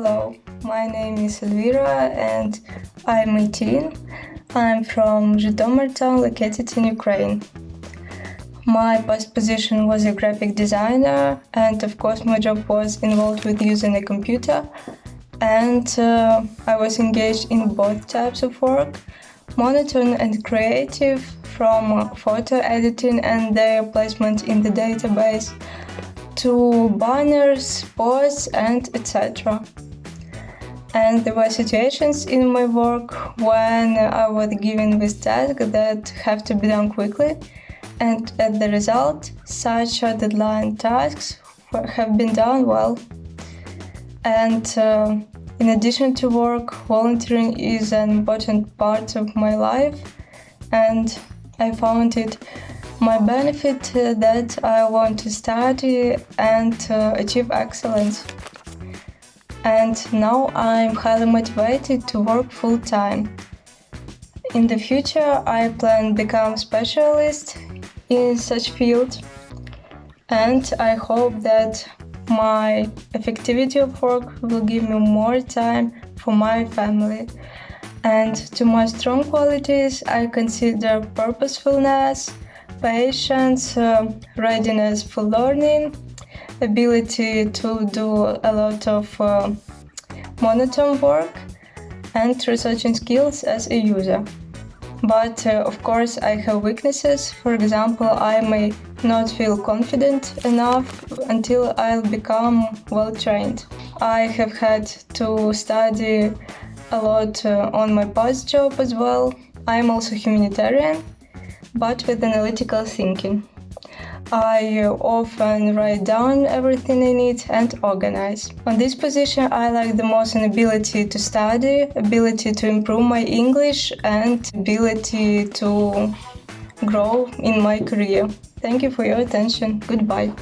my name is Elvira and I'm 18. I'm from Zhytomyr town located in Ukraine. My past position was a graphic designer and of course my job was involved with using a computer and uh, I was engaged in both types of work, monotone and creative, from photo editing and their placement in the database to banners, posts and etc. And there were situations in my work when I was given with tasks that have to be done quickly and as the result, such deadline tasks have been done well. And uh, in addition to work, volunteering is an important part of my life and I found it my benefit that I want to study and uh, achieve excellence. And now I'm highly motivated to work full time. In the future, I plan to become specialist in such field and I hope that my effectivity of work will give me more time for my family. And to my strong qualities, I consider purposefulness, patience, uh, readiness for learning, ability to do a lot of uh, monotone work, and researching skills as a user. But uh, of course, I have weaknesses. For example, I may not feel confident enough until I'll become well trained. I have had to study a lot uh, on my past job as well. I'm also humanitarian, but with analytical thinking. I often write down everything I need and organize. On this position, I like the most an ability to study, ability to improve my English, and ability to grow in my career. Thank you for your attention. Goodbye.